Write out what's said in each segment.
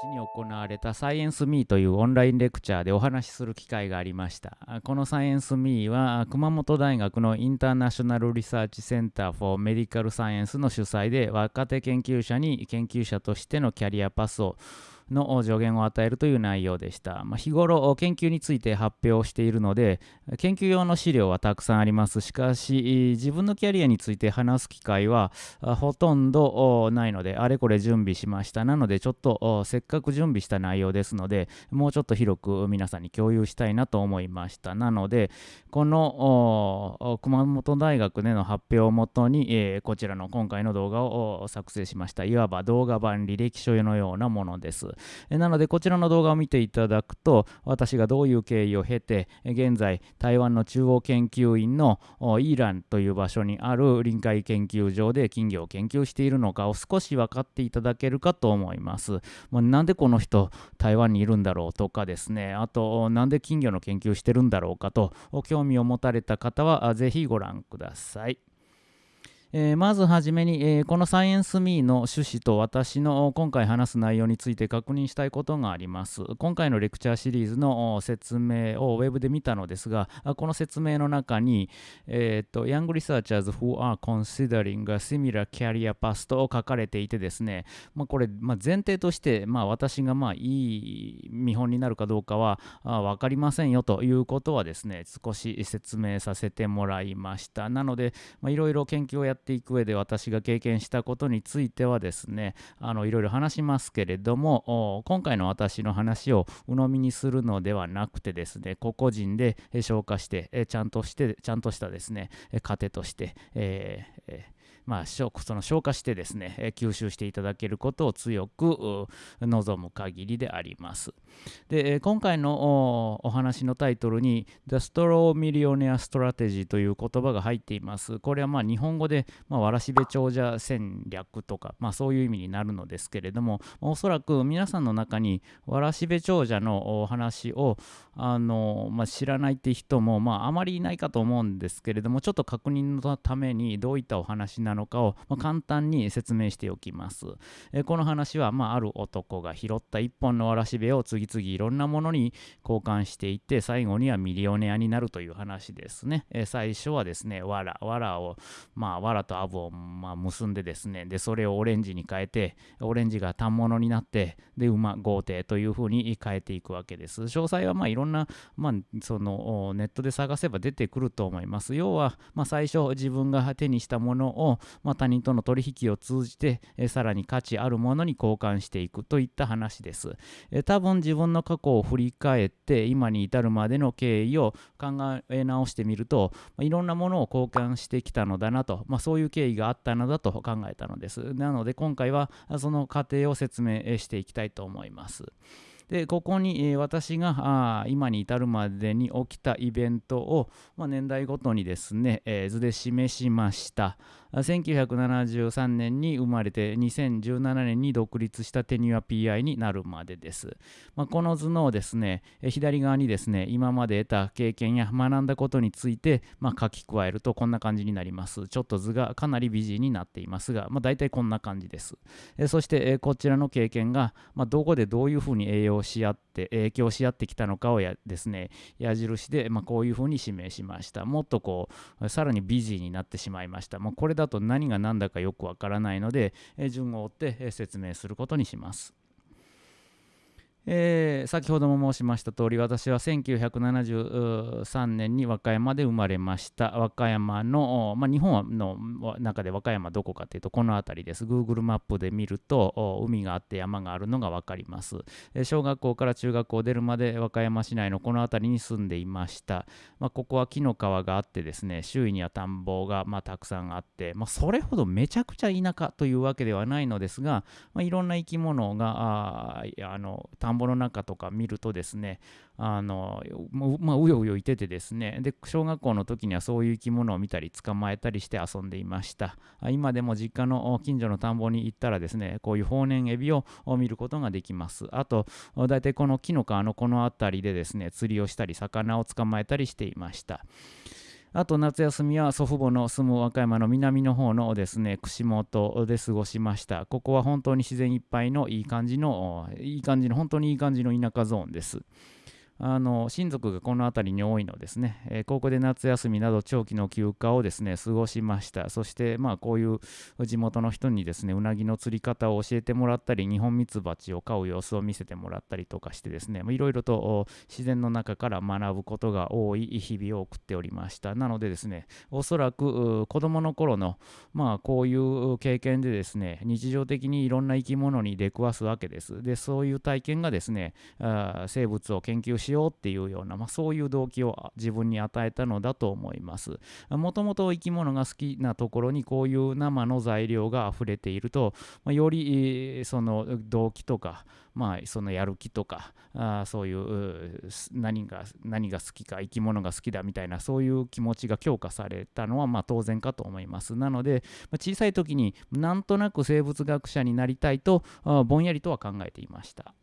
日に行われたサイエンスミーというオンラインレクチャーでお話しする機会がありました。このサイエンスミーは熊本大学のインターナショナルリサーチセンターフォーメディカルサイエンスの主催で若手研究者に研究者としてのキャリアパスをの助言を与えるという内容でした。まあ、日頃研究について発表しているので研究用の資料はたくさんあります。しかし自分のキャリアについて話す機会はほとんどないのであれこれ準備しました。なのでちょっとせっかく準備した内容ですのでもうちょっと広く皆さんに共有したいなと思いました。なのでこの熊本大学での発表をもとに、こちらの今回の動画を作成しました。いわば動画版履歴書のようなものです。えなのでこちらの動画を見ていただくと私がどういう経緯を経て現在台湾の中央研究院のイーランという場所にある臨海研究所で金魚を研究しているのかを少し分かっていただけるかと思います。まあ、なんでこの人台湾にいるんだろうとかですねあとなんで金魚の研究してるんだろうかと興味を持たれた方はぜひご覧ください。えー、まずはじめに、えー、このサイエンスミーの趣旨と私の今回話す内容について確認したいことがあります。今回のレクチャーシリーズの説明をウェブで見たのですが、この説明の中に、えー、と Young researchers who are considering a similar career path と書かれていてですね、まあ、これ、まあ、前提として、まあ、私がまあいい見本になるかどうかは分かりませんよということはですね、少し説明させてもらいました。なので、いろいろ研究をやっていく上で私が経験したことについてはですねあのいろいろ話しますけれども今回の私の話を鵜呑みにするのではなくてですね個々人で消化してちゃんとしてちゃんとしたですね糧として、えーまあ、その消化してですね、吸収していただけることを強く望む限りであります。で、今回のお話のタイトルに The Straw Millionaire Strategy という言葉が入っています。これはまあ日本語で、まあ、わらしべ長者戦略とか、まあ、そういう意味になるのですけれども、おそらく皆さんの中にわらしべ長者のお話をあの、まあ、知らないって人も、まあ、あまりいないかと思うんですけれども、ちょっと確認のためにどういったお話なののかを、ま、簡単に説明しておきます。えこの話は、まあ、ある男が拾った一本のわらしべを次々いろんなものに交換していって、最後にはミリオネアになるという話ですね。え最初はですね、わら、わらを、まあ、わらとアブを、ま、結んでですね、で、それをオレンジに変えて、オレンジが反物になって、で、馬、豪邸というふうに変えていくわけです。詳細は、まあ、いろんな、まあ、その、ネットで探せば出てくると思います。要は、まあ、最初自分が手にしたものを、まあ、他人との取引を通じて、えさらに価値あるものに交換していくといった話です。え多分自分の過去を振り返って今に至るまでの経緯を考え直してみると、まあいろんなものを交換してきたのだなと、まあ、そういう経緯があったのだと考えたのです。なので今回はその過程を説明していきたいと思います。でここに、えー、私があ今に至るまでに起きたイベントを、まあ、年代ごとにですね、えー、図で示しました。1973年に生まれて2017年に独立したテニュア PI になるまでです。まあ、この図のですね、左側にですね、今まで得た経験や学んだことについて、まあ、書き加えるとこんな感じになります。ちょっと図がかなり美人になっていますが、まあ、大体こんな感じです。そして、こちらの経験が、まあ、どこでどういうふうに栄養し合って、影響し合ってきたのかをやですね、矢印で、まあ、こういうふうに指名しました。もっとこう、さらに美人になってしまいました。もうこれだと何が何だかよくわからないので、順を追って説明することにします。えー、先ほども申しました通り私は1973年に和歌山で生まれました。和歌山の、まあ、日本の中で和歌山どこかというとこの辺りです。Google マップで見ると海があって山があるのが分かります、えー、小学校から中学校出るまで和歌山市内のこの辺りに住んでいました、まあ、ここは紀の川があってですね周囲には田んぼがまあたくさんあって、まあ、それほどめちゃくちゃ田舎というわけではないのですが、まあ、いろんな生き物がああの田んぼぼの中とか見るとですねあの、まあ、うようよいててですねで小学校の時にはそういう生き物を見たり捕まえたりして遊んでいました。今でも実家の近所の田んぼに行ったらですねこういう放年エビを見ることができます。あと大体この木の皮のこの辺りでですね釣りをしたり魚を捕まえたりしていました。あと夏休みは祖父母の住む和歌山の南の方のですね串本で過ごしました。ここは本当に自然いっぱいのいい感じのいい感じの本当にいい感じの田舎ゾーンです。あの親族がこの辺りに多いのですね、えー、ここで夏休みなど長期の休暇をですね過ごしました。そしてまあこういう地元の人にですねうなぎの釣り方を教えてもらったり日本ミツバチを飼う様子を見せてもらったりとかしてですねいろいろと自然の中から学ぶことが多い日々を送っておりました。なのでですねおそらく子供の頃のまあこういう経験でですね日常的にいろんな生き物に出くわすわけです。でそういう体験がですねあ生物を研究ししようっていうような、まあ、そういう動機を自分に与えたのだと思います。もともと生き物が好きなところにこういう生の材料が溢れていると、まあ、よりその動機とか、まあ、そのやる気とかあそういう何が何が好きか生き物が好きだみたいなそういう気持ちが強化されたのはまあ当然かと思いますなので、まあ、小さい時になんとなく生物学者になりたいとぼんやりとは考えていました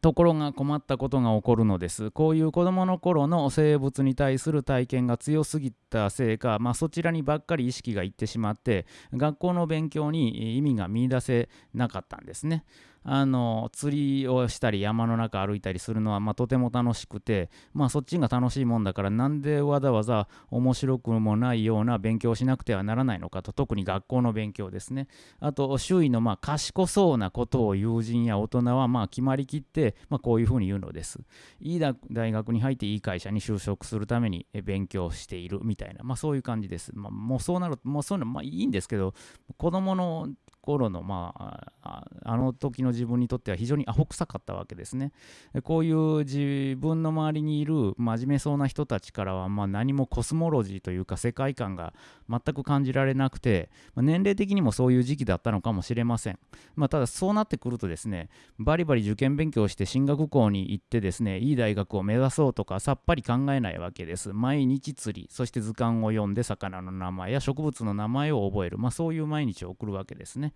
ところが困ったことが起こるのです。こういう子どもの頃の生物に対する体験が強すぎたせいか、まあ、そちらにばっかり意識がいってしまって、学校の勉強に意味が見いだせなかったんですね。あの釣りをしたり山の中歩いたりするのは、まあ、とても楽しくて、まあ、そっちが楽しいもんだからなんでわざわざ面白くもないような勉強をしなくてはならないのかと特に学校の勉強ですね。あと周囲のまあ賢そうなことを友人や大人はまあ決まりきって、まあ、こういうふうに言うのです。いい大学に入っていい会社に就職するために勉強しているみたいな、まあ、そういう感じです、まあ、もうそうなるともうそういうのまあいいんですけど子供の頃の、まあ、あの時の自分にとっては非常にアホ臭かったわけですね。こういう自分の周りにいる真面目そうな人たちからは、まあ、何もコスモロジーというか世界観が全く感じられなくて、まあ、年齢的にもそういう時期だったのかもしれません。まあ、ただそうなってくるとですね、バリバリ受験勉強して進学校に行ってですね、いい大学を目指そうとかさっぱり考えないわけです。毎日釣り、そして図鑑を読んで魚の名前や植物の名前を覚える、まあ、そういう毎日を送るわけですね。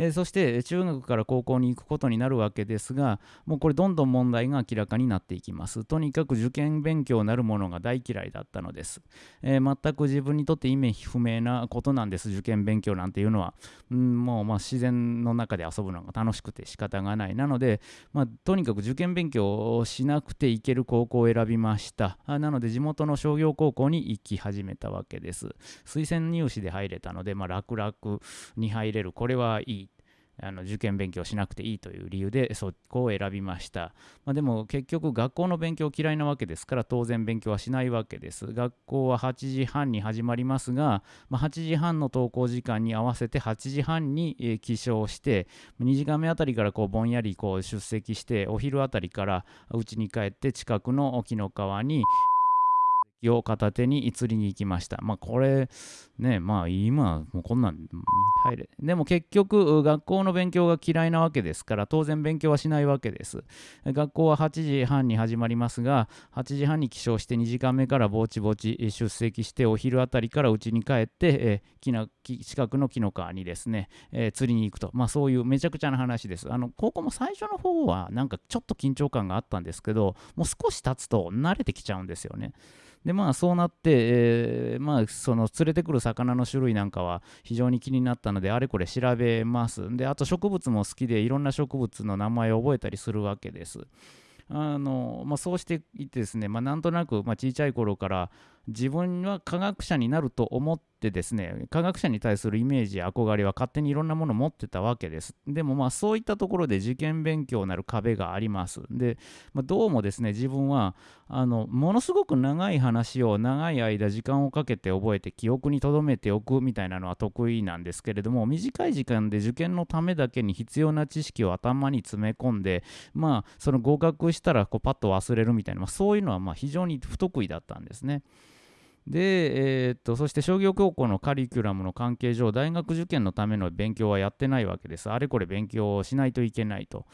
えー、そして中学から高校に行くことになるわけですがもうこれどんどん問題が明らかになっていきます。とにかく受験勉強なるものが大嫌いだったのです、えー、全く自分にとって意味不明なことなんです。受験勉強なんていうのは、うん、もうま自然の中で遊ぶのが楽しくて仕方がない。なので、まあ、とにかく受験勉強をしなくていける高校を選びました。あなので地元の商業高校に行き始めたわけです。推薦入試で入れたので、まあ、楽々に入れる。これはいいあの受験勉強しなくていいという理由でそこを選びました、まあ、でも結局学校の勉強嫌いなわけですから当然勉強はしないわけです。学校は8時半に始まりますが、まあ、8時半の登校時間に合わせて8時半に、起床して2時間目あたりからこうぼんやりこう出席してお昼あたりから家に帰って近くの沖の川にを片手に釣りに行きました。まあこれね、まあ今もうこんなん入れ。でも結局学校の勉強が嫌いなわけですから当然勉強はしないわけです。学校は8時半に始まりますが8時半に起床して2時間目からぼちぼち出席してお昼あたりから家に帰って、えー、近くの紀の川にですね、えー、釣りに行くと。まあそういうめちゃくちゃな話です。あの高校も最初の方はなんかちょっと緊張感があったんですけどもう少し経つと慣れてきちゃうんですよね。でまあそうなって、えー、まあその連れてくる魚の種類なんかは非常に気になったのであれこれ調べます。であと植物も好きでいろんな植物の名前を覚えたりするわけです。あの、まあ、そうしていってですね、まあ、なんとなく、まあ、小さい頃から自分は科学者になると思ってですね科学者に対するイメージや憧れは勝手にいろんなもの持ってたわけですでもまあそういったところで受験勉強なる壁がありますで、まあ、どうもですね自分はあのものすごく長い話を長い間時間をかけて覚えて記憶に留めておくみたいなのは得意なんですけれども短い時間で受験のためだけに必要な知識を頭に詰め込んでまあその合格したらこうパッと忘れるみたいな、まあ、そういうのはまあ非常に不得意だったんですね。で、えー、っと、そして商業高校のカリキュラムの関係上、大学受験のための勉強はやってないわけです。あれこれ勉強をしないといけないと。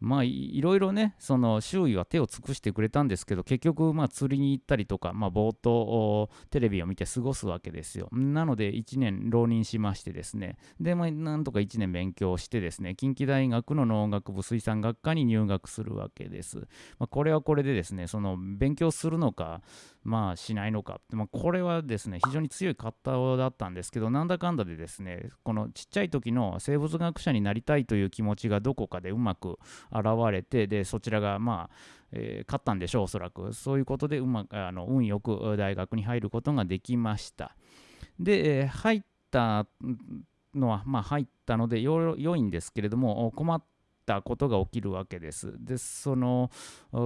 まあいろいろねその周囲は手を尽くしてくれたんですけど結局まあ釣りに行ったりとか、まあ、ぼーっとテレビを見て過ごすわけですよなので1年浪人しましてですねでまあなんとか1年勉強してですね近畿大学の農学部水産学科に入学するわけです、まあ、これはこれでですねその勉強するのかまあ、しないのか、まあ、これはですね非常に強い方だったんですけどなんだかんだでですねこのちっちゃい時の生物学者になりたいという気持ちがどこかでうまく現れてでそちらがまあえー、勝ったんでしょう、おそらく。そういうことでうまあの運よく大学に入ることができました。で、えー、入ったのは、まあ、入ったので良いんですけれども、困ったったことが起きるわけです。で、その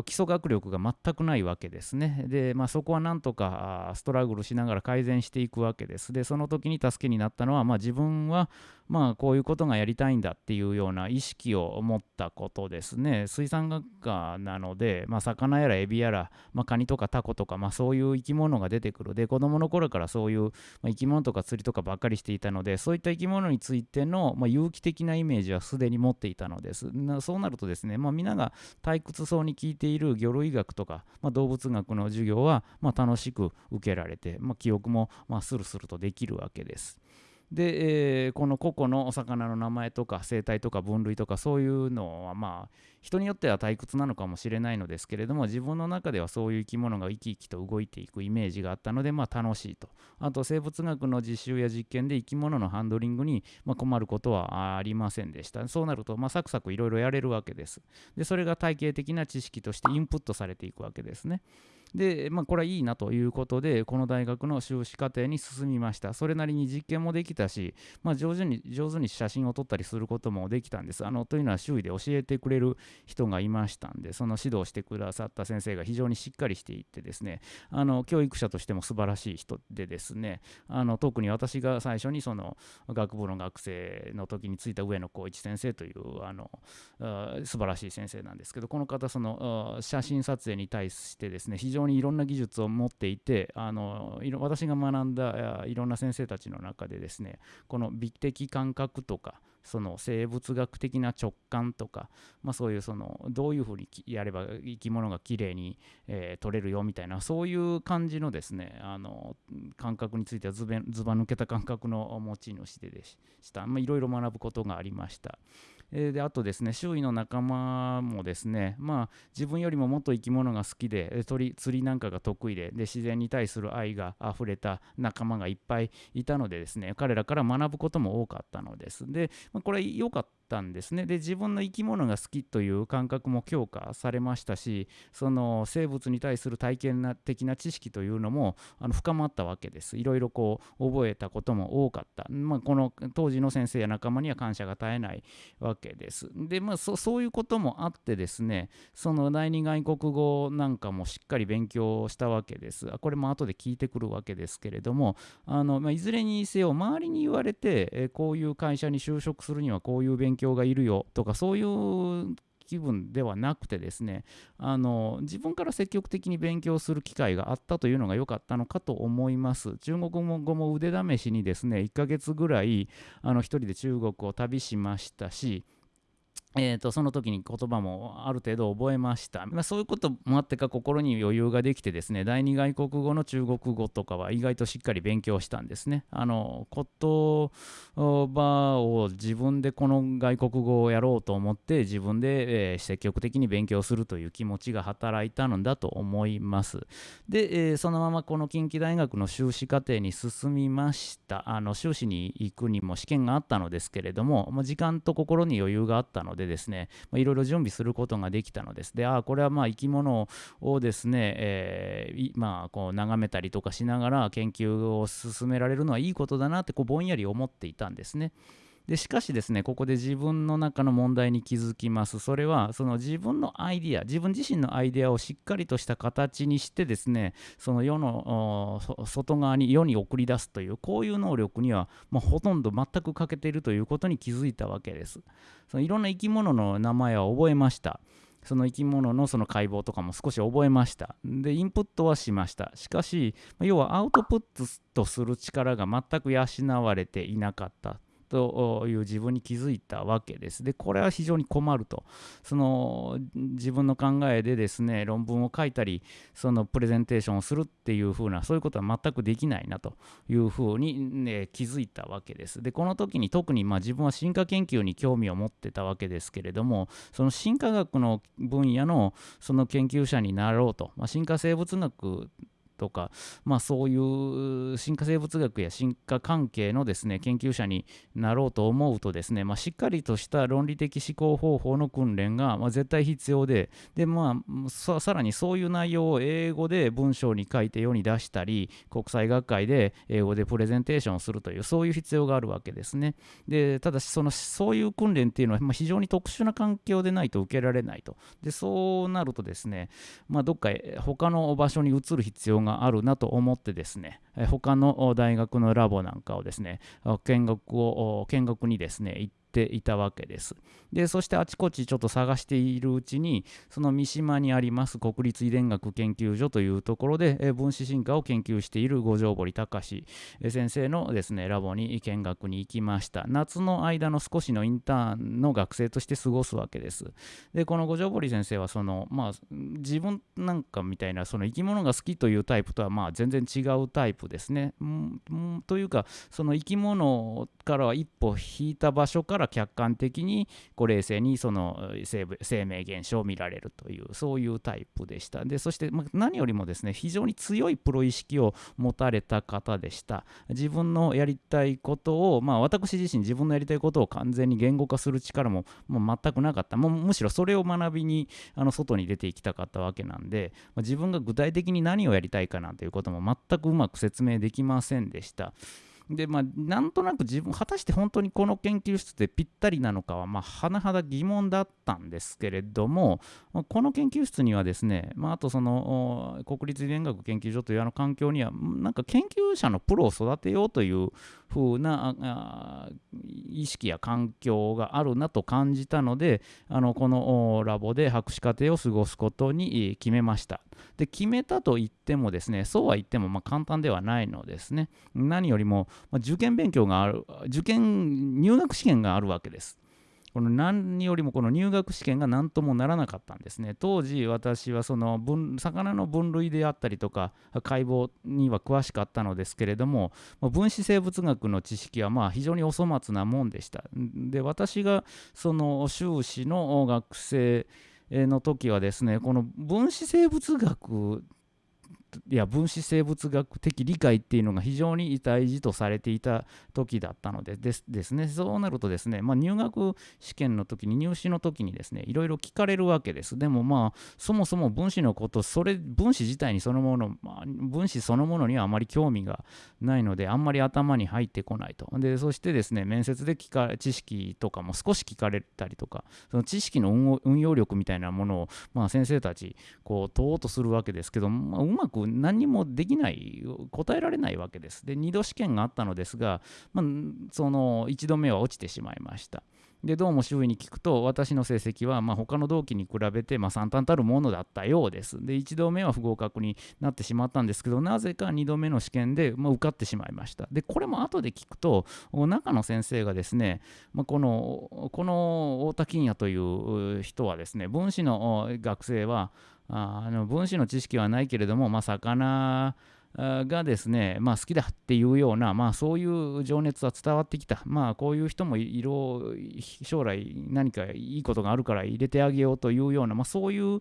基礎学力が全くないわけですね。で、まあ、そこはなんとかストラグルしながら改善していくわけです。で、その時に助けになったのは、まあ、自分はまあこういうことがやりたいんだっていうような意識を持ったことですね。水産学科なので、まあ、魚やらエビやら、まあ、カニとかタコとか、まあ、そういう生き物が出てくる。で、子供の頃からそういう、ま、生き物とか釣りとかばっかりしていたので、そういった生き物についての、ま、有機的なイメージはすでに持っていたのです。そうなるとですね、まあ、皆が退屈そうに聞いている魚類学とか、ま、動物学の授業は、ま、楽しく受けられて、ま、記憶も、まあ、スルスルとできるわけです。で、えー、この個々のお魚の名前とか生態とか分類とかそういうのはまあ人によっては退屈なのかもしれないのですけれども自分の中ではそういう生き物が生き生きと動いていくイメージがあったのでまあ楽しいと。あと生物学の実習や実験で生き物のハンドリングにま困ることはありませんでした。そうなるとまあサクサクいろいろやれるわけです。でそれが体系的な知識としてインプットされていくわけですね。で、まあ、これはいいなということで、この大学の修士課程に進みました。それなりに実験もできたし、まあ、上手に上手に写真を撮ったりすることもできたんです。あのというのは周囲で教えてくれる人がいましたんで、その指導してくださった先生が非常にしっかりしていてですね、あの教育者としても素晴らしい人でですね、あの特に私が最初にその学部の学生の時についた上野光一先生というあの素晴らしい先生なんですけど、この方、その写真撮影に対してですね、非常にいろんな技術を持っていてあの私が学んだいろんな先生たちの中でですねこの美的感覚とかその生物学的な直感とか、まあ、そういうそのどういうふうにやれば生き物がきれいに、えー、取れるよみたいなそういう感じのですねあの感覚についてはずば抜けた感覚の持ち主でした。いろいろ学ぶことがありました。え、であとですね周囲の仲間もですねまあ自分よりももっと生き物が好きで鳥釣りなんかが得意でで自然に対する愛があふれた仲間がいっぱいいたのでですね彼らから学ぶことも多かったのです。で、ま、これ良かったたんですねで自分の生き物が好きという感覚も強化されましたしその生物に対する体験的な知識というのもあの深まったわけですいろいろこう覚えたことも多かった、まあ、この当時の先生や仲間には感謝が絶えないわけです。で、まあそ、そういうこともあってですね、その第二外国語なんかもしっかり勉強したわけです。これも後で聞いてくるわけですけれども、あのまあ、いずれにせよ、周りに言われて、えこういう会社に就職するにはこういう勉強がいるよとか、そういう気分ではなくてですねあの自分から積極的に勉強する機会があったというのが良かったのかと思います。中国語も腕試しにですね1ヶ月ぐらいあの1人で中国を旅しましたしえーと、その時に言葉もある程度覚えました、まあ、そういうこともあってか心に余裕ができてですね第二外国語の中国語とかは意外としっかり勉強したんですね。あの言葉を自分でこの外国語をやろうと思って自分で、えー、積極的に勉強するという気持ちが働いたのだと思います。で、えー、そのままこの近畿大学の修士課程に進みました。あの修士に行くにも試験があったのですけれども、まあ、時間と心に余裕があったのででですね、いろいろ準備することができたのです。で、ああ、これはまあ生き物をですね、えー、まあこう眺めたりとかしながら研究を進められるのはいいことだなってこうぼんやり思っていたんですね。でしかしですねここで自分の中の問題に気づきますそれはその自分のアイディア自分自身のアイディアをしっかりとした形にしてですねその世の外側に世に送り出すというこういう能力には、まあ、ほとんど全く欠けているということに気づいたわけですそのいろんな生き物の名前は覚えましたその生き物のその解剖とかも少し覚えました。で、インプットはしました。しかし、要はアウトプットする力が全く養われていなかった。という自分に気づいたわけです。で、これは非常に困ると。その自分の考えでですね、論文を書いたり、そのプレゼンテーションをするっていう風な、そういうことは全くできないなという風に、ね、気づいたわけです。で、この時に特にまあ自分は進化研究に興味を持ってたわけですけれども、その進化学の分野のその研究者になろうと、まあ、進化生物学とか、まあ、そういう進化生物学や進化関係のですね研究者になろうと思うとですね、まあ、しっかりとした論理的思考方法の訓練が、まあ、絶対必要でで、まあ、さらにそういう内容を英語で文章に書いて世に出したり国際学会で英語でプレゼンテーションするというそういう必要があるわけですね。でただしそのそういう訓練っていうのは、まあ、非常に特殊な環境でないと受けられないと。でそうなるとですね、まあ、どっか他の場所に移る必要があるなと思ってですね他の大学のラボなんかをですね見学を見学にですね行ってていたわけです。でそしてあちこちちょっと探しているうちにその三島にあります国立遺伝学研究所というところで、え分子進化を研究している五条堀隆先生のですねラボに見学に行きました。夏の間の少しのインターンの学生として過ごすわけです。でこの五条堀先生はそのまあ自分なんかみたいなその生き物が好きというタイプとはまあ全然違うタイプですね。んというかその生き物からは一歩引いた場所からら客観的にこう冷静にその生命現象を見られるというそういうタイプでした。でそして何よりもですね非常に強いプロ意識を持たれた方でした。自分のやりたいことをまあ私自身自分のやりたいことを完全に言語化する力ももう全くなかった。もうむしろそれを学びにあの外に出ていきたかったわけなんで、まあ、自分が具体的に何をやりたいかなんていうことも全くうまく説明できませんでした。でまあなんとなく自分果たして本当にこの研究室でぴったりなのかはまあ甚だ疑問だったんですけれどもまこの研究室にはですね、まあ、あとその国立遺伝学研究所というあの環境にはなんか研究者のプロを育てようという風な意識や環境があるなと感じたのであのこのラボで博士課程を過ごすことに決めました。で決めたと言ってもですねそうは言ってもまあ簡単ではないのですね。何よりも受験勉強がある受験入学試験があるわけです。この何よりもこの入学試験が何ともならなかったんですね。当時私はその分魚の分類であったりとか解剖には詳しかったのですけれども分子生物学の知識はまあ非常にお粗末なもんでした。で私がその修士の学生の時はですねこの分子生物学いや分子生物学的理解っていうのが非常に大事とされていた時だったのでですですね。そうなるとですね、まあ、入学試験の時に入試の時にですねいろいろ聞かれるわけです。でもまあそもそも分子のことそれ分子自体にそのもの、まあ、分子そのものにはあまり興味がないのであんまり頭に入ってこないと。でそしてですね面接で聞か知識とかも少し聞かれたりとかその知識の運用力みたいなものを、まあ、先生たちこう問おうとするわけですけど、まあ、うまく何もできない、答えられないわけです。で、2度試験があったのですが、まあ、その1度目は落ちてしまいました。でどうも周囲に聞くと私の成績はまあ他の同期に比べてまあ惨憺たるものだったようです。で1度目は不合格になってしまったんですけどなぜか2度目の試験でまあ受かってしまいました。でこれも後で聞くと中の先生がですね、まあ、このこの太田金也という人はですね分子の学生はあの分子の知識はないけれども、まあ、魚がですね、まあ、好きだっていうような、まあ、そういう情熱は伝わってきた、まあ、こういう人もいろ将来何かいいことがあるから入れてあげようというような、まあ、そういう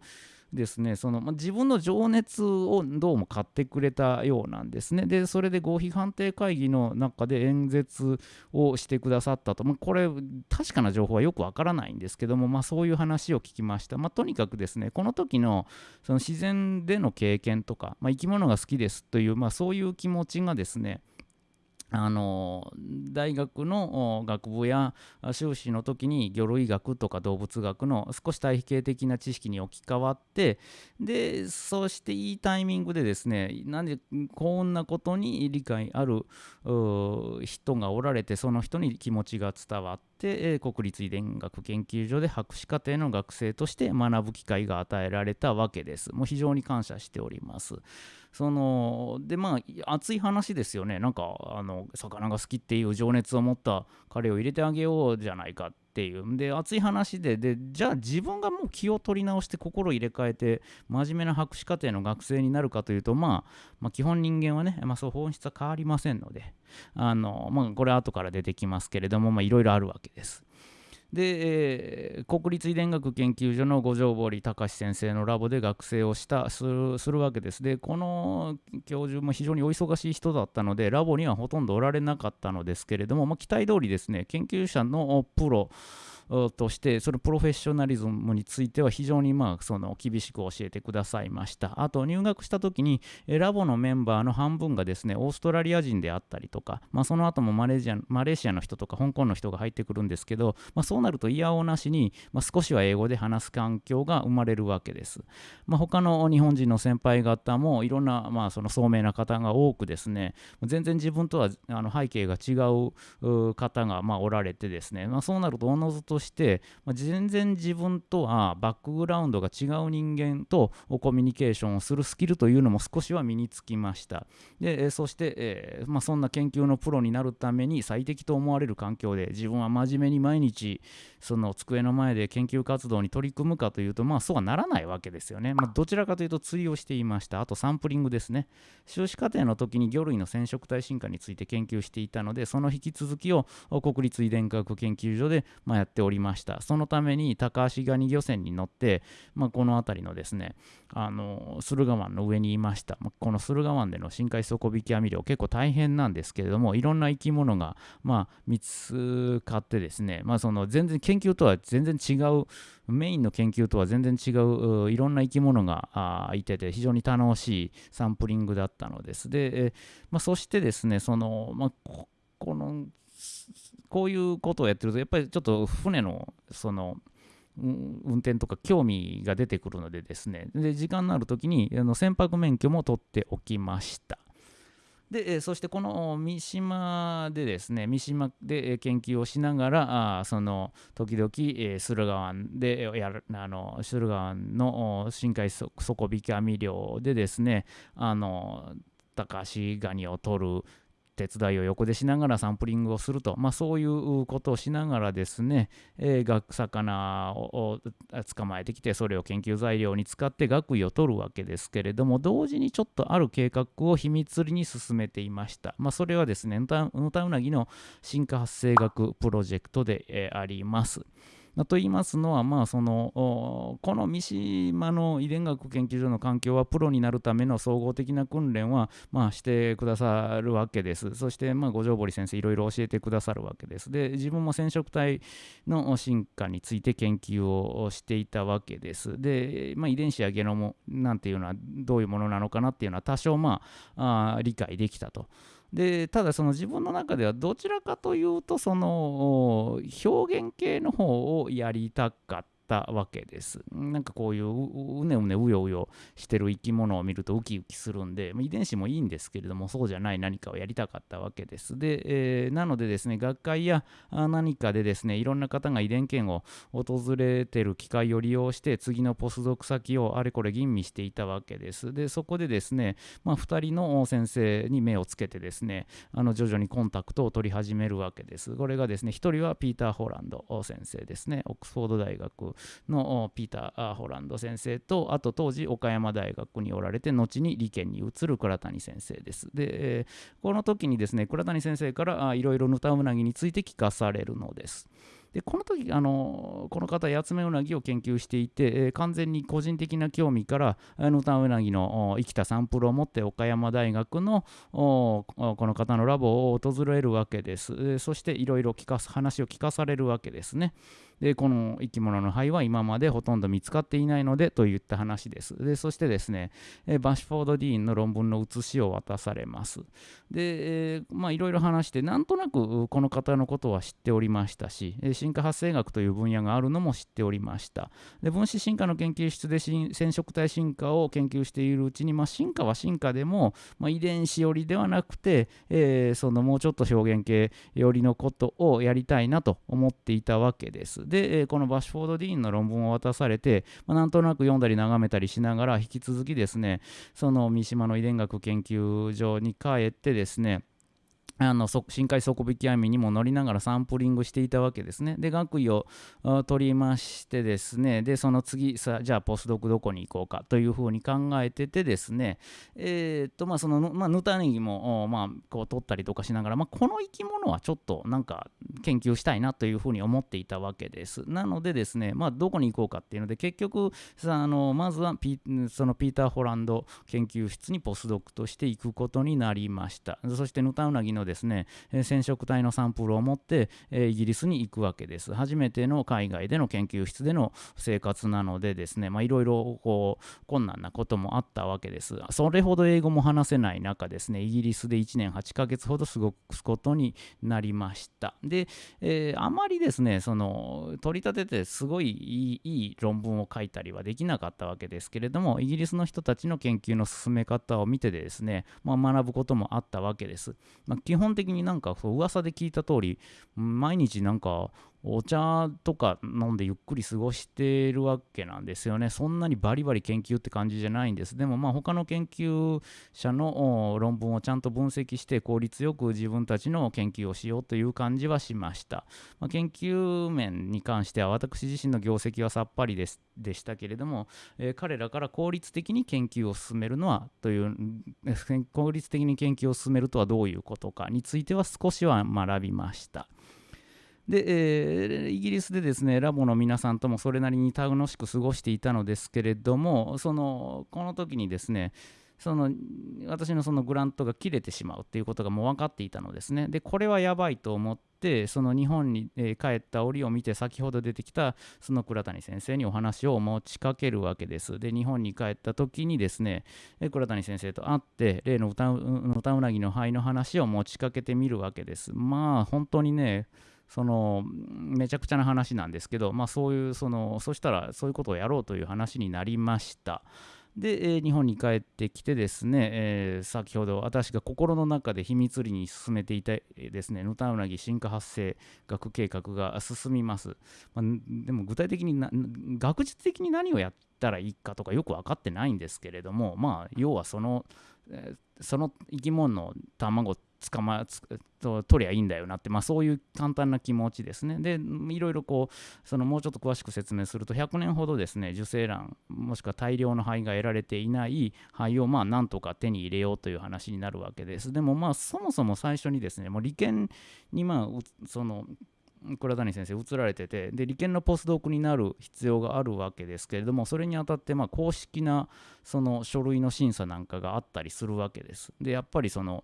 ですねその、まあ、自分の情熱をどうも買ってくれたようなんですね。で、それで合否判定会議の中で演説をしてくださったと、まあ、これ、確かな情報はよくわからないんですけども、まあ、そういう話を聞きました。まあ、とにかくですね、この時のその自然での経験とか、まあ、生き物が好きですという、まあ、そういう気持ちがですね、あの大学の学部や修士の時に魚類学とか動物学の少し対比系的な知識に置き換わってでそしていいタイミングでですねなんでこんなことに理解ある人がおられてその人に気持ちが伝わって、国立遺伝学研究所で博士課程の学生として学ぶ機会が与えられたわけです。もう非常に感謝しております。そのでまあ熱い話ですよねなんかあの魚が好きっていう情熱を持った彼を入れてあげようじゃないかってていうで熱い話ででじゃあ自分がもう気を取り直して心入れ替えて真面目な博士課程の学生になるかというと、まあ、まあ基本人間はね、まあ、そう本質は変わりませんのであの、まあ、これ後から出てきますけれどもいろいろあるわけです。で、えー、国立遺伝学研究所の五条堀隆先生のラボで学生をしたするわけです。で、この教授も非常にお忙しい人だったので、ラボにはほとんどおられなかったのですけれども、まあ、期待通りですね、研究者のプロ、としてそのプロフェッショナリズムについては非常にまあその厳しく教えてくださいました。あと入学した時にラボのメンバーの半分がですねオーストラリア人であったりとか、まあ、その後もマレーシアマレーシアの人とか香港の人が入ってくるんですけど、まあ、そうなると嫌おなしに、まあ、少しは英語で話す環境が生まれるわけです、まあ、他の日本人の先輩方もいろんなまあその聡明な方が多くですね全然自分とはあの背景が違う方がまあおられてですね、まあ、そうなるとおのずとして、まあ、全然自分とはバックグラウンドが違う人間とコミュニケーションをするスキルというのも少しは身につきました。でそして、えー、まあ、そんな研究のプロになるために最適と思われる環境で自分は真面目に毎日その机の前で研究活動に取り組むかというと、まあ、そうはならないわけですよね。まあ、どちらかというと釣りをしていました。あとサンプリングですね。修士課程の時に魚類の染色体進化について研究していたので、その引き続きを国立遺伝学研究所で、まあ、やってておりました。そのために高橋ガニ漁船に乗って、まあ、この辺りのですね、あの駿河湾の上にいました。この駿河湾での深海底引き網漁、結構大変なんですけれども、いろんな生き物が、まあ、見つかってですね、まあ、その全然研究とは全然違う、メインの研究とは全然違う、いろんな生き物がいてて、非常に楽しいサンプリングだったのです。で、まあ、そしてですね、その、まあ、このこういうことをやってるとやっぱりちょっと船のその運転とか興味が出てくるのでですね。で時間のある時にあの船舶免許も取っておきました。でそしてこの三島でですね三島で研究をしながらあその時々、え、駿河湾でやるあの駿河湾の深海底引き網漁でですねあの高橋ガニを取る手伝いを横でしながらサンプリングをすると、まあ、そういうことをしながらですね、えー、魚を捕まえてきてそれを研究材料に使って学位を取るわけですけれども同時にちょっとある計画を秘密裏に進めていました、まあ、それはですねヌタウナギの進化発生学プロジェクトで、えー、あります。と言いますのは、まあ、そのこの三島の遺伝学研究所の環境はプロになるための総合的な訓練は、まあ、してくださるわけです。そして、まあ、五条堀先生いろいろ教えてくださるわけです。で自分も染色体の進化について研究をしていたわけです。で、まあ、遺伝子やゲノムなんていうのはどういうものなのかなっていうのは多少、まあ、あ理解できたと。でただその自分の中ではどちらかというとその表現系の方をやりたかったたわけです。なんかこういううねうねうようよしてる生き物を見るとウキウキするんで、遺伝子もいいんですけれども、そうじゃない何かをやりたかったわけです。で、えー、なのでですね、学会や何かでですね、いろんな方が遺伝研を訪れてる機会を利用して、次のポスドク先をあれこれ吟味していたわけです。で、そこでですね、まあ、2人の先生に目をつけてですね、あの徐々にコンタクトを取り始めるわけです。これがですね、1人はピーター・ホランド先生ですね、オックスフォード大学のピーター・ホランド先生とあと当時岡山大学におられて後に理研に移る倉谷先生です。で、この時にですね倉谷先生からいろいろヌタウナギについて聞かされるのです。でこの時あのこの方八つ目うなぎを研究していて、えー、完全に個人的な興味からヌタウナギの生きたサンプルを持って岡山大学のこの方のラボを訪れるわけです、えー、そしていろいろ話を聞かされるわけですね。でこの生き物の肺は今までほとんど見つかっていないのでといった話です。でそしてですね、えバッシュフォード・ディーンの論文の写しを渡されます。で、えまあいろいろ話して、なんとなくこの方のことは知っておりましたし、進化発生学という分野があるのも知っておりました。で分子進化の研究室で染色体進化を研究しているうちに、まあ、進化は進化でも、まあ、遺伝子寄りではなくて、えー、そのもうちょっと表現系寄りのことをやりたいなと思っていたわけです。で、えこのバッシュフォード・ディーンの論文を渡されて、まあ、なんとなく読んだり眺めたりしながら、引き続きですね、その三島の遺伝学研究所に帰ってですね、あの深海底引き網にも乗りながらサンプリングしていたわけですね。で、学位を取りましてですね、で、その次さ、じゃあポスドクどこに行こうかというふうに考えててですね、えー、っと、まあ、その、まあ、ヌタネギも、まあ、こう取ったりとかしながら、まあ、この生き物はちょっとなんか研究したいなというふうに思っていたわけです。なのでですね、まあ、どこに行こうかっていうので、結局、さあのまずはピそのピーター・ホランド研究室にポスドクとして行くことになりました。そしてヌタウナギのでですね、え染色体のサンプルを持って、えイギリスに行くわけです。初めての海外での研究室での生活なのでですね、いろいろこう困難なこともあったわけです。それほど英語も話せない中ですね、イギリスで1年8ヶ月ほど過ごすことになりました。で、えー、あまりですね、その取り立ててすごいいいいい論文を書いたりはできなかったわけですけれども、イギリスの人たちの研究の進め方を見てですね、まあ、学ぶこともあったわけです。まあ、基本的になんかそう噂で聞いた通り、毎日なんかお茶とか飲んでゆっくり過ごしてるわけなんですよね。そんなにバリバリ研究って感じじゃないんです。でもまあ他の研究者の論文をちゃんと分析して効率よく自分たちの研究をしようという感じはしました。まあ、研究面に関しては私自身の業績はさっぱりですでしたけれども、えー、彼らから効率的に研究を進めるのはという効率的に研究を進めるとはどういうことかについては少しは学びました。で、えー、イギリスでですねラボの皆さんともそれなりに楽しく過ごしていたのですけれどもそのこの時にですねその私のそのグラントが切れてしまうっていうことがもう分かっていたのですね。でこれはやばいと思ってその日本に、え帰った折を見て先ほど出てきたその倉谷先生にお話を持ちかけるわけです。で日本に帰った時にですね倉谷先生と会って例の歌うなぎの灰の話を持ちかけてみるわけです。まあ本当にねそのめちゃくちゃな話なんですけど、まあ、そういうそのそしたらそういうことをやろうという話になりました。で、え、日本に帰ってきてですね、えー、先ほど私が心の中で秘密裏に進めていたですね、ヌタウナギ進化発生学計画が進みます。まあ、でも具体的にな、学術的に何をやったらいいかとかよく分かってないんですけれども、まあ、要はその、えー、その生き物の卵って捕まつと取りゃいいんだよなって、まあ、そういう簡単な気持ちですね。でいろいろこうそのもうちょっと詳しく説明すると100年ほどですね受精卵もしくは大量の肺が得られていない肺をまあなんとか手に入れようという話になるわけです。でもまあそもそも最初にですねもう利権にまあその倉谷先生移られててで利権のポスドクになる必要があるわけですけれどもそれにあたってまあ公式なその書類の審査なんかがあったりするわけです。でやっぱりその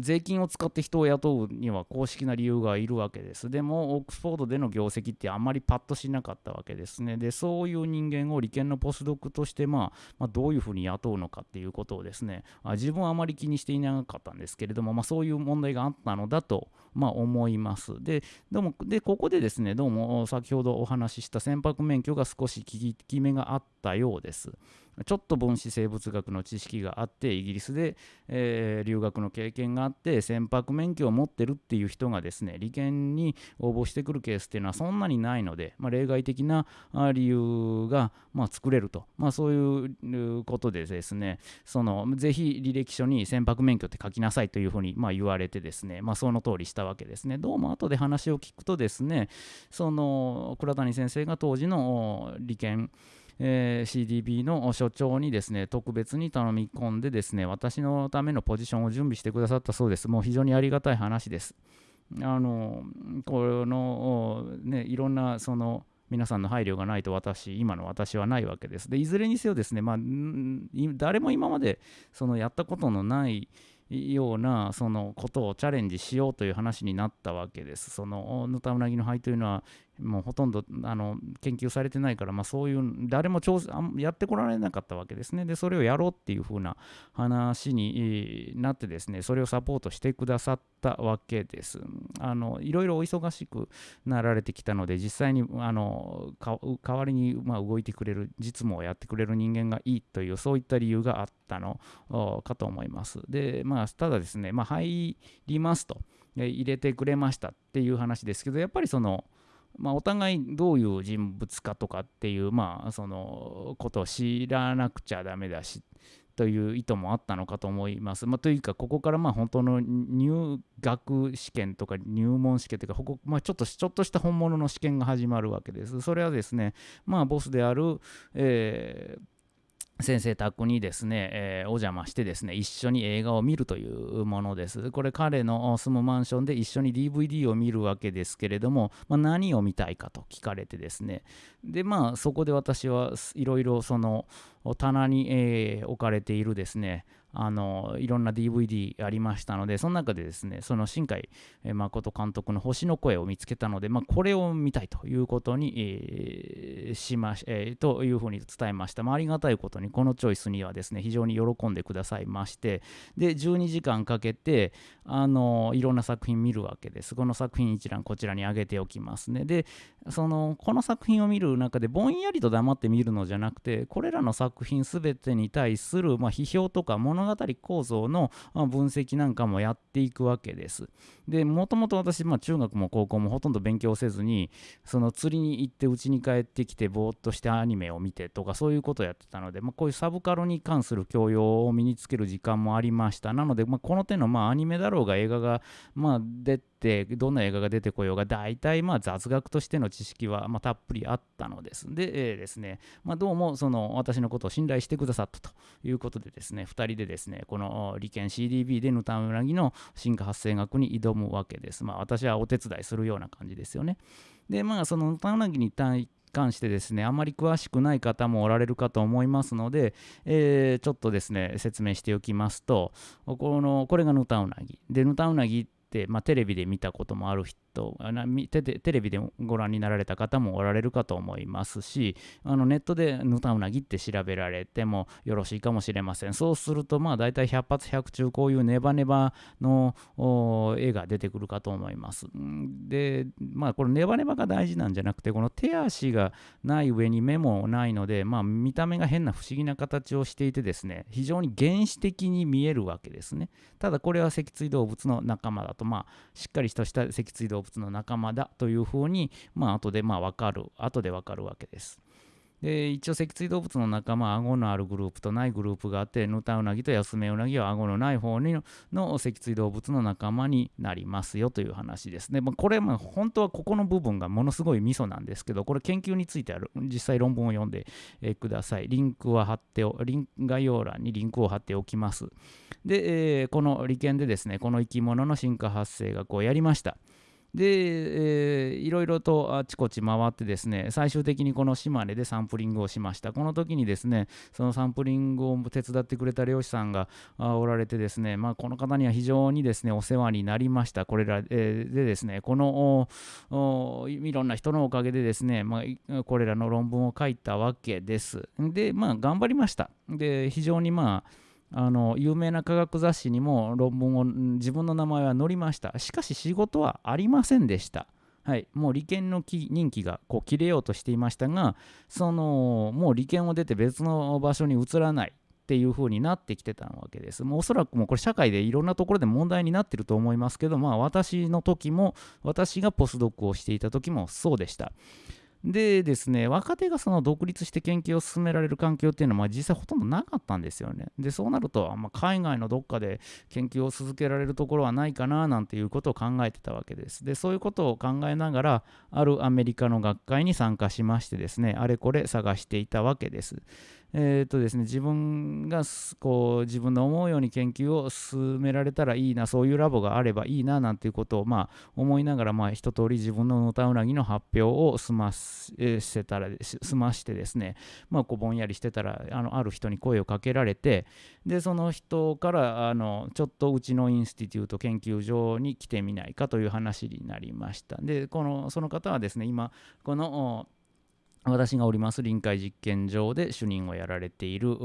税金を使って人を雇うには公式な理由がいるわけです。でも、オックスフォードでの業績ってあんまりパッとしなかったわけですね。で、そういう人間を利権のポスドクとして、まあ、まあ、どういうふうに雇うのかっていうことをですね、あ自分はあまり気にしていなかったんですけれども、まあ、そういう問題があったのだと、まあ、思います。で、でも、で、ここでですね、どうも先ほどお話しした船舶免許が少し効き目があったようです。ちょっと分子生物学の知識があってイギリスで、えー、留学の経験があって船舶免許を持ってるっていう人がですね利権に応募してくるケースっていうのはそんなにないので、まあ、例外的な理由が、まあ、作れると、まあ、そういうことでですねそのぜひ履歴書に船舶免許って書きなさいというふうに、まあ、言われてですね、まあ、その通りしたたわけですねどうも後で話を聞くとですねその倉谷先生が当時の利権えー、CDB の所長にですね特別に頼み込んでですね私のためのポジションを準備してくださったそうです。もう非常にありがたい話です。あのこのねいろんなその皆さんの配慮がないと私、今の私はないわけです。で、いずれにせよですね、まあ、誰も今までそのやったことのないようなそのことをチャレンジしようという話になったわけです。そのヌタウナギの灰というのはもうほとんどあの研究されてないから、まあ、そういう誰もやってこられなかったわけですね。で、それをやろうっていう風な話になってですね、それをサポートしてくださったわけです。あのいろいろお忙しくなられてきたので、実際にあの代わりにま動いてくれる、実務をやってくれる人間がいいという、そういった理由があったのかと思います。で、まあ、ただですね、まあ、入りますと。入れてくれましたっていう話ですけど、やっぱりその、まあ、お互いどういう人物かとかっていう、まあ、そのことを知らなくちゃダメだしという意図もあったのかと思います。まあ、というか、ここからまあ本当の入学試験とか入門試験というか、ここまあ、ちょっとちょっとした本物の試験が始まるわけです。それはですね、まあ、ボスである、えー先生宅にですね、えー、お邪魔してですね、一緒に映画を見るというものです。これ彼の住むマンションで一緒に DVD を見るわけですけれども、まあ、何を見たいかと聞かれてですね、で、まあそこで私はいろいろその棚に、えー、置かれているですね、あのいろんな DVD ありましたので、その中でですね、その新海誠監督の星の声を見つけたので、まあ、これを見たいということに、えー、しまし、えー、というふうに伝えました。まあ、ありがたいことに、このチョイスにはですね、非常に喜んでくださいまして、で、12時間かけて、あのいろんな作品見るわけです。この作品一覧こちらに上げておきますね。で、そのこの作品を見る中でぼんやりと黙って見るのじゃなくて、これらの作品すべてに対する、まあ、批評とか物物語構造の分析なんかもやっていくわけです。で、もともと私、まあ、中学も高校もほとんど勉強せずに、その釣りに行って家に帰ってきて、ぼーっとしてアニメを見てとか、そういうことをやってたので、まあ、こういうサブカルに関する教養を身につける時間もありました。なので、まあ、この手の、まあ、アニメだろうが映画が、まあ、出て、どんな映画が出てこようが、大体、まあ、雑学としての知識は、まあ、たっぷりあったのです。で、えー、ですね、まあ、どうも、その、私のことを信頼してくださったということでですね、2人でですね、この利権 CDB でヌタウナギの進化発生学に挑むわけです。まあ、私はお手伝いするような感じですよね。で、まあ、そのヌタウナギに対関してですね、あまり詳しくない方もおられるかと思いますので、えー、ちょっとですね、説明しておきますと、このこれがヌタウナギ。で、ヌタウナギって、まあ、テレビで見たこともある人とテテレビでご覧になられた方もおられるかと思いますしあのネットでヌタウナギって調べられてもよろしいかもしれません。そうするとまあ大体100発100中こういうネバネバの絵が出てくるかと思います。でまあこれネバネバが大事なんじゃなくてこの手足がない上に目もないのでまあ見た目が変な不思議な形をしていてですね非常に原始的に見えるわけですね。ただこれは脊椎動物の仲間だとまあしっかりとした脊椎動物物の仲間だというふうに、まあ後でまあ分かる、後で分かるわけです。で一応脊椎動物の仲間は顎のあるグループとないグループがあってヌタウナギとヤスメウナギは顎のない方のの脊椎動物の仲間になりますよという話ですね。まあ、これまあ本当はここの部分がものすごいミソなんですけどこれ研究についてある実際論文を読んで、ください。リンクは貼っておリン概要欄にリンクを貼っておきます。で、えー、この利権でですねこの生き物の進化発生学をやりました。で、えー、いろいろとあちこち回ってですね、最終的にこの島根でサンプリングをしました。この時にですね、そのサンプリングを手伝ってくれた漁師さんがおられてですね、まあ、この方には非常にですね、お世話になりました。これら、えー、でですね、このいろんな人のおかげでですね、まあ、これらの論文を書いたわけです。で、まあ、頑張りました。で、非常にまあ、あの有名な科学雑誌にも論文を自分の名前は載りましたしかし仕事はありませんでしたはい、もう利権の任期がこう切れようとしていましたがそのもう利権を出て別の場所に移らないっていう風になってきてたわけです。もうおそらくもうこれ社会でいろんなところで問題になってると思いますけど、まあ私の時も、私がポスドックをしていた時もそうでした。でですね、若手がその独立して研究を進められる環境っていうのは、まあ、実際ほとんどなかったんですよね。で、そうなると、まあ、海外のどっかで研究を続けられるところはないかななんていうことを考えてたわけです。で、そういうことを考えながら、あるアメリカの学会に参加しましてですね、あれこれ探していたわけです。えーとですね、自分がこう自分の思うように研究を進められたらいいな、そういうラボがあればいいななんていうことを、まあ、思いながら、まあ、一通り自分ののたうなぎの発表を済ませたら済ましてですね、まあ、こうぼんやりしてたらあのある人に声をかけられてでその人からあのちょっとうちのインスティテュート研究所に来てみないかという話になりました。でこのその方はですね今この私がおります臨海実験場で主任をやられている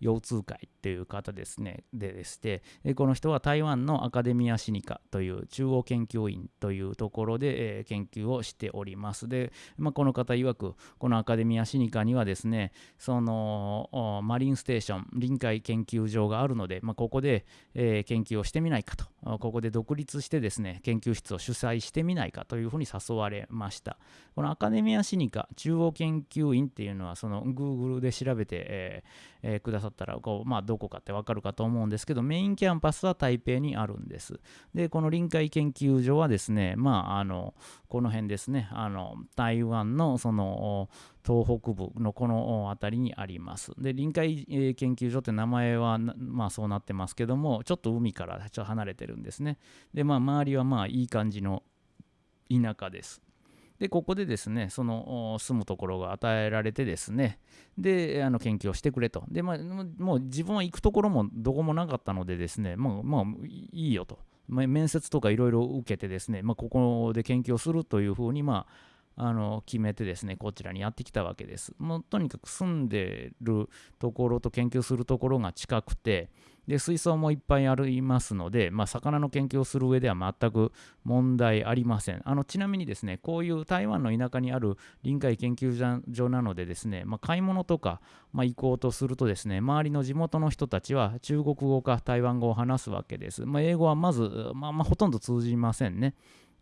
腰痛会という方ですね。ででして、この人は台湾のアカデミアシニカという中央研究院というところで、え研究をしております。で、まあ、この方曰く、このアカデミアシニカにはですね、そのマリンステーション、臨海研究所があるので、まあ、ここで、えー、研究をしてみないかと、ここで独立してですね、研究室を主催してみないかというふうに誘われました。このアカデミアシニカ、中央研研究員っていうのはその Google で調べて、えーえー、くださったらこう、まあ、どこかってわかるかと思うんですけどメインキャンパスは台北にあるんです。でこの臨海研究所はですねまああのこの辺ですねあの台湾のその東北部のこの辺りにあります。で臨海研究所って名前はまあそうなってますけどもちょっと海からちょっと離れてるんですね。でまあ周りはまあいい感じの田舎です。でここでですねその住むところが与えられてですねであの研究をしてくれとで、まあ、もう自分は行くところもどこもなかったのでですねもうまあいいよと、まあ、面接とかいろいろ受けてですね、まあ、ここで研究をするというふうにまああの決めてですねこちらにやってきたわけです。もうとにかく住んでるところと研究するところが近くてで水槽もいっぱいありますので、まあ、魚の研究をする上では全く問題ありません。あのちなみにですねこういう台湾の田舎にある臨海研究所なのでですね、まあ、買い物とか、まあ、行こうとするとですね周りの地元の人たちは中国語か台湾語を話すわけです、まあ、英語はまず、まあ、まあほとんど通じませんね。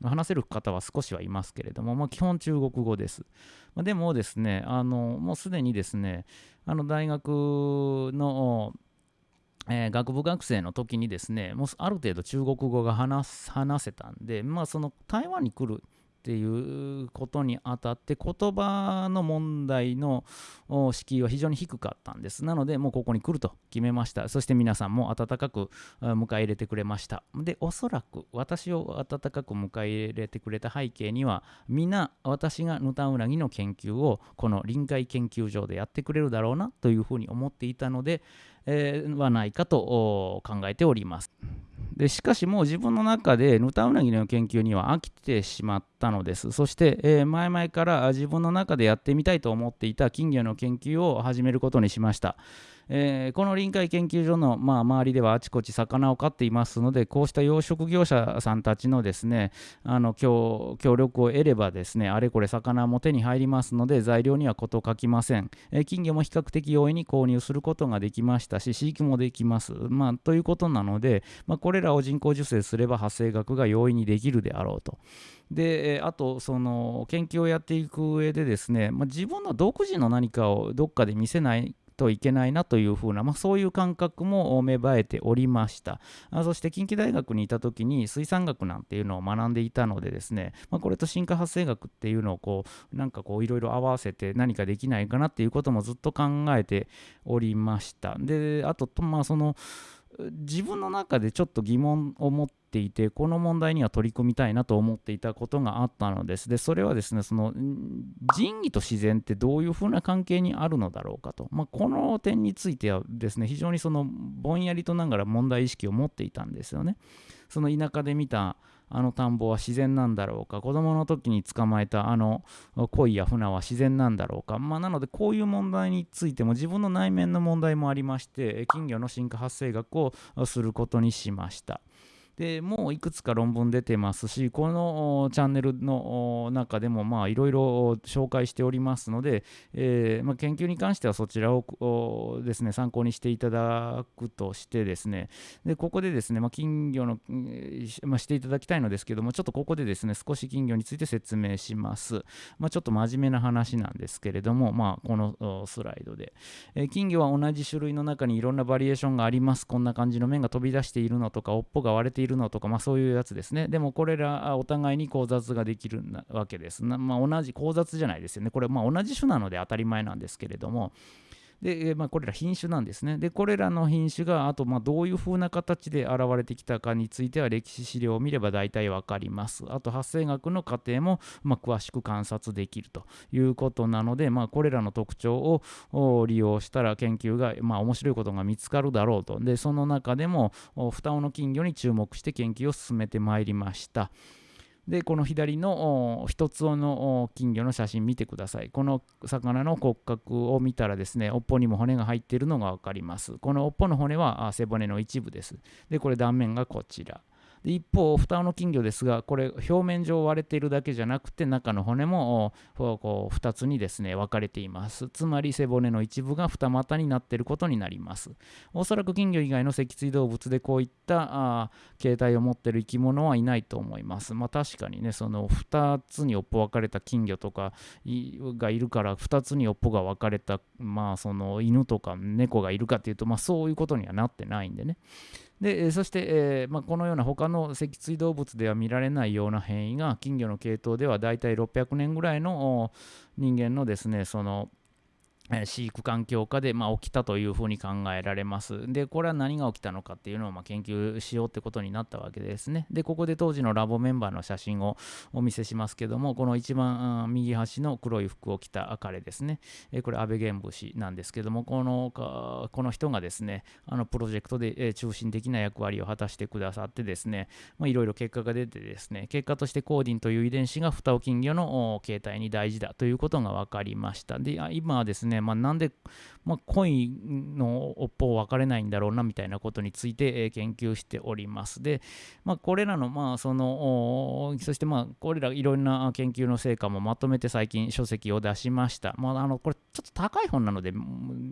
話せる方は少しはいますけれども、まあ、基本中国語です。まあ、でもですね、あのもうすでにですね、あの大学のえー、学部学生の時にですね、もうある程度中国語が話せたんで、まあ、その台湾に来るっていうことにあたって言葉の問題の敷居は非常に低かったんです。なので、もうここに来ると決めました。そして皆さんも温かく迎え入れてくれました。で、おそらく私を温かく迎え入れてくれた背景には、皆私がヌタウナギの研究をこの臨海研究所でやってくれるだろうなというふうに思っていたので、はないかと考えております。でしかしもう自分の中でヌタウナギの研究には飽きてしまったのです。そして、えー、前々から自分の中でやってみたいと思っていた金魚の研究を始めることにしました。えー、この臨海研究所の、まあ、周りではあちこち魚を飼っていますのでこうした養殖業者さんたちのですねあの協力を得ればですねあれこれ魚も手に入りますので材料には事書きません、えー、金魚も比較的容易に購入することができましたし飼育もできます、まあ、ということなので、まあ、これらを人工授精すれば発生額が容易にできるであろうと。であとその研究をやっていく上でですね、まあ、自分の独自の何かをどっかで見せないといけないなというふうな、まあ、そういう感覚も芽生えておりました。あそして近畿大学にいた時に水産学なんていうのを学んでいたのでですね、まあ、これと進化発生学っていうのをこうなんかこういろいろ合わせて何かできないかなっていうこともずっと考えておりました。であとまあその自分の中でちょっと疑問を持ってていてこの問題には取り組みたいなと思っていたことがあったのです。でそれはですねその仁義と自然ってどういうふうな関係にあるのだろうかと、まあ、この点についてはですね非常にそのぼんやりとながら問題意識を持っていたんですよね。その田舎で見たあの田んぼは自然なんだろうか。子供の時に捕まえたあの鯉や船は自然なんだろうか、まあ、なのでこういう問題についても自分の内面の問題もありまして金魚の進化発生学をすることにしました。でもういくつか論文出てますし、このチャンネルの中でもいろいろ紹介しておりますので、えー、まあ、研究に関してはそちらをですね参考にしていただくとしてですね、でここでですね、まあ、金魚の、まあ、していただきたいのですけども、ちょっとここでですね少し金魚について説明します。ま、ちょっと真面目な話なんですけれども、まあ、このスライドで、えー、金魚は同じ種類の中にいろんなバリエーションがあります。こんな感じの面が飛び出しているのとか、尾っぽが割れているるのとか、まあ、そういうやつですね。でもこれらお互いに交雑ができるわけです。まあ、同じ交雑じゃないですよね。これまあ同じ種なので当たり前なんですけれども。で、まあ、これら品種なんですね。で、これらの品種が、あと、まあ、どういう風な形で現れてきたかについては、歴史資料を見れば大体わかります。あと、発生学の過程も、まあ、詳しく観察できるということなので、まあ、これらの特徴を利用したら研究が、まあ、面白いことが見つかるだろうと。で、その中でも、双尾の金魚に注目して研究を進めてまいりました。で、この左の一つの金魚の写真見てください。この魚の骨格を見たらですね、尾っぽにも骨が入っているのが分かります。この尾っぽの骨は背骨の一部です。で、これ断面がこちら。一方、蓋の金魚ですが、これ表面上割れているだけじゃなくて、中の骨もこう2つにですね分かれています。つまり背骨の一部が二股になっていることになります。おそらく金魚以外の脊椎動物でこういった形態を持っている生き物はいないと思います。まあ確かにね、その2つに尾っぽ分かれた金魚とかがいるから、2つに尾っぽが分かれた、まあその犬とか猫がいるかっていうと、まあそういうことにはなってないんでね。でそして、えーまあ、このような他の脊椎動物では見られないような変異が金魚の系統ではだいたい600年ぐらいの人間のですねその飼育環境下で、ま、起きたというふうに考えられます。で、これは何が起きたのかっていうのをま研究しようってことになったわけですね。で、ここで当時のラボメンバーの写真をお見せしますけども、この一番右端の黒い服を着た彼ですね。えこれ、安倍玄武氏なんですけども、このかこの人がですね、あのプロジェクトで中心的な役割を果たしてくださってですね、いろいろ結果が出てですね、結果としてコーディンという遺伝子がフタオ金魚の形態に大事だということが分かりました。で、今はですね、まあ、なんで、まあ、恋の尾っぽを分かれないんだろうなみたいなことについて、え研究しております。で、まあ、これらの、まあ、その、そしてまあ、これらいろんな研究の成果もまとめて最近書籍を出しました。まあ、あのこれちょっと高い本なので、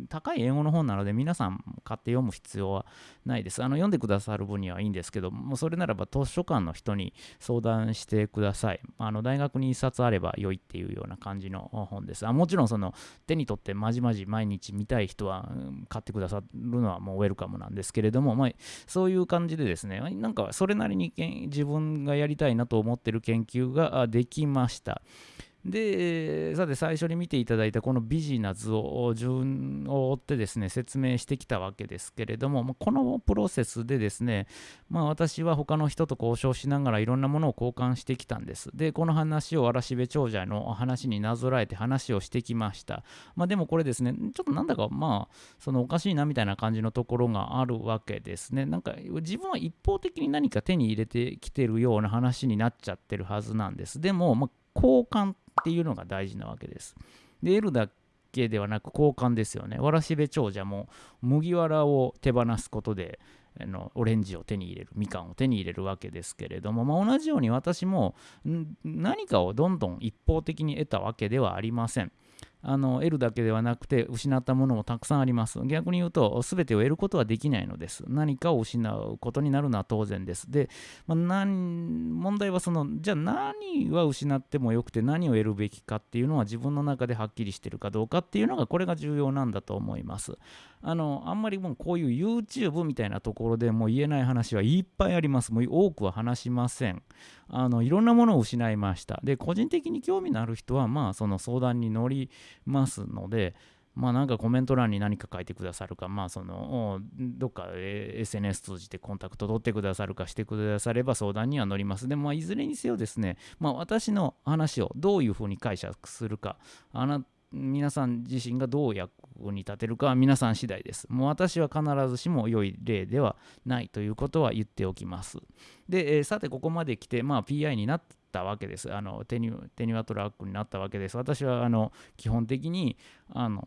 高い英語の本なので、皆さん買って読む必要はないです。あの読んでくださる分にはいいんですけど、もうそれならば図書館の人に相談してください。あの大学に1冊あれば良いっていうような感じの本です。あもちろんその手に取ってまじまじ毎日見たい人は買ってくださるのはもうウェルカムなんですけれども、まあ、そういう感じでですね、なんかそれなりに自分がやりたいなと思ってる研究ができました。で、さて最初に見ていただいたこのビジナ図を順を追ってですね、説明してきたわけですけれども、このプロセスでですね、まあ私は他の人と交渉しながらいろんなものを交換してきたんです。で、この話を嵐部長者の話になぞらえて話をしてきました。まあでもこれですね、ちょっとなんだかまあ、そのおかしいなみたいな感じのところがあるわけですね。なんか自分は一方的に何か手に入れてきてるような話になっちゃってるはずなんです。でも、まあ、交換ってっていうのが大事なわけです。で、得るだけではなく交換ですよね。わらしべ長者も麦わらを手放すことで、のオレンジを手に入れるみかんを手に入れるわけですけれども、まあ、同じように私も何かをどんどん一方的に得たわけではありません。あの得るだけではなくて失ったものもたくさんあります。逆に言うと全てを得ることはできないのです。何かを失うことになるのは当然です。で、まあ、問題はそのじゃあ何は失ってもよくて何を得るべきかっていうのは自分の中ではっきりしてるかどうかっていうのがこれが重要なんだと思います。あのあんまりもうこういう YouTube みたいなところでもう言えない話はいっぱいあります。もう多くは話しません。あのいろんなものを失いました。で、個人的に興味のある人は、まあ、その相談に乗りますので、まあなんかコメント欄に何か書いてくださるか、まあその、どっか SNS 通じてコンタクト取ってくださるかしてくだされば相談には乗ります。でも、いずれにせよですね、まあ私の話をどういうふうに解釈するか、あな皆さん自身がどう役に立てるかは皆さん次第です。もう私は必ずしも良い例ではないということは言っておきます。で、えー、さてここまで来て、まあ、PI になったわけです。あのテニテニワトラックになったわけです。私はあの基本的にあの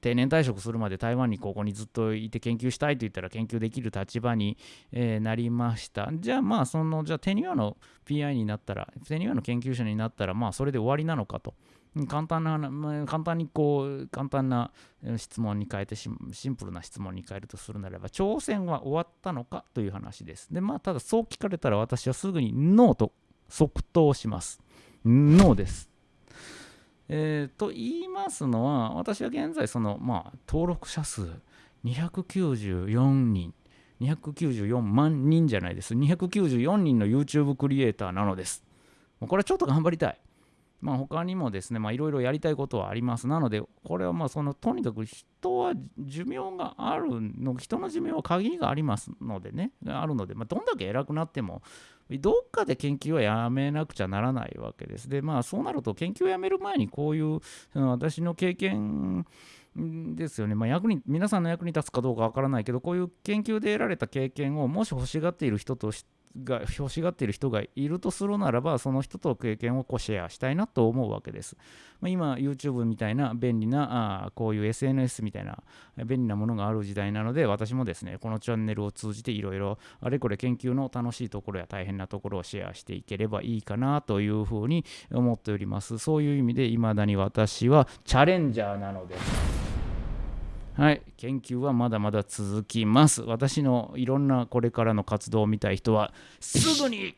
定年退職するまで台湾にここにずっといて研究したいと言ったら研究できる立場に、えー、なりました。じゃあまあそのじゃあテニワの PI になったらテニワの研究者になったらまあそれで終わりなのかと。簡単な、簡単にこう、簡単な質問に変えてシンプルな質問に変えるとするならば、挑戦は終わったのかという話です。で、まあ、ただそう聞かれたら私はすぐにノーと即答します。ノーです。えー、と言いますのは、私は現在、その、まあ、登録者数294人、294万人じゃないです。294人の YouTube クリエイターなのです。これはちょっと頑張りたい。まあ、他にもですね、いろいろやりたいことはあります。なので、これはまあそのとにかく人は寿命があるの、人の寿命は限りがありますのでね、あるので、まあ、どんだけ偉くなっても、どっかで研究はやめなくちゃならないわけです。で、まあそうなると研究をやめる前にこういう私の経験ですよね、まあ、役に皆さんの役に立つかどうかわからないけどこういう研究で得られた経験をもし欲しがっている人としてが欲しがっている人がいるとするならばその人と経験をこうシェアしたいなと思うわけです、まあ、今 YouTube みたいな便利なあこういう SNS みたいな便利なものがある時代なので私もですねこのチャンネルを通じていろいろあれこれ研究の楽しいところや大変なところをシェアしていければいいかなというふうに思っております。そういう意味で未だに私はチャレンジャーなのです。はい、研究はまだまだ続きます。私のいろんなこれからの活動を見たい人は、すぐに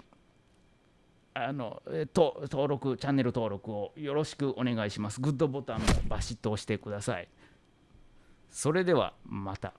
あのと登録、チャンネル登録をよろしくお願いします。グッドボタンもバシッと押してください。それではまた。